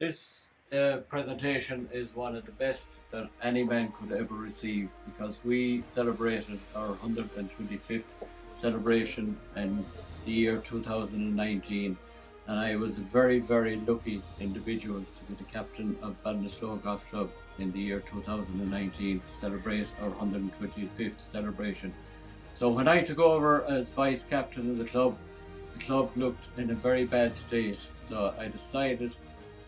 This uh, presentation is one of the best that any man could ever receive because we celebrated our 125th celebration in the year 2019 and I was a very very lucky individual to be the captain of Ballinasloe Golf Club in the year 2019 to celebrate our 125th celebration. So when I took over as vice captain of the club, the club looked in a very bad state. So I decided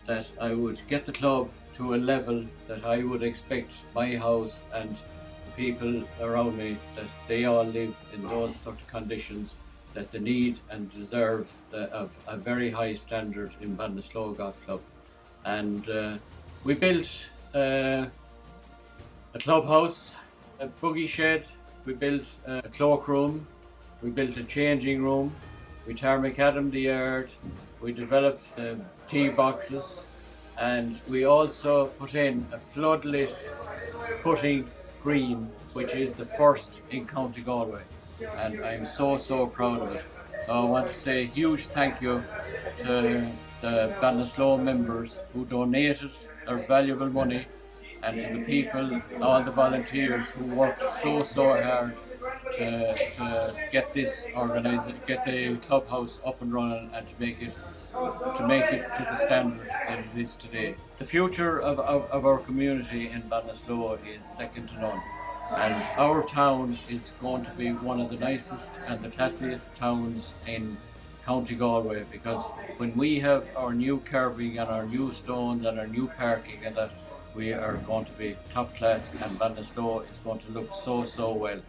that I would get the club to a level that I would expect my house and the people around me that they all live in those sort of conditions that they need and deserve the, of a very high standard in Ballinasloe Golf Club. And uh, we built uh, a clubhouse, a buggy shed, we built a cloakroom, we built a changing room, we tarmacadam the yard, we developed the tee boxes, and we also put in a floodlit putting green, which is the first in County Galway. And I'm so, so proud of it. So I want to say a huge thank you to the Ballinasloe members who donated their valuable money and to the people, all the volunteers who worked so, so hard to, to get this organised, get the clubhouse up and running and to make it to make it to the standards that it is today. The future of, of, of our community in Ballinasloe is second to none and our town is going to be one of the nicest and the classiest towns in County Galway because when we have our new curbing and our new stones and our new parking and that we are going to be top class and Ballinasloe is going to look so so well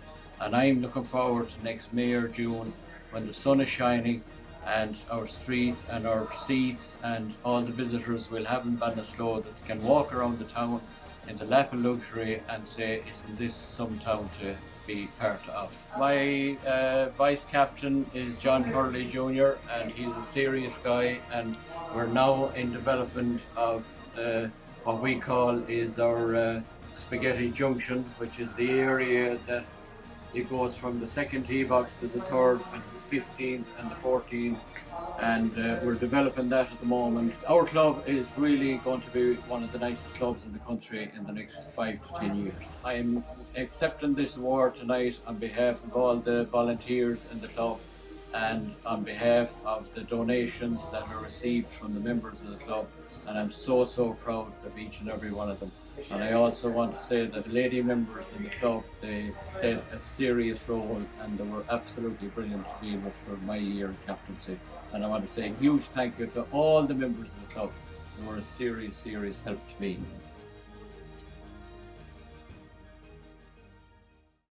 and I'm looking forward to next May or June when the sun is shining and our streets and our seats and all the visitors will have in Ballinasloe that can walk around the town in the lap of luxury and say isn't this some town to be part of. My uh, vice captain is John Hurley Jr. and he's a serious guy and we're now in development of uh, what we call is our uh, spaghetti junction which is the area that it goes from the second tee box to the third and the 15th and the 14th and uh, we're developing that at the moment. Our club is really going to be one of the nicest clubs in the country in the next five to ten years. I'm accepting this award tonight on behalf of all the volunteers in the club and on behalf of the donations that are received from the members of the club and I'm so so proud of each and every one of them. And I also want to say that the lady members in the club, they played a serious role and they were absolutely brilliant with for my year in captaincy. And I want to say a huge thank you to all the members of the club who were a serious, serious help to me.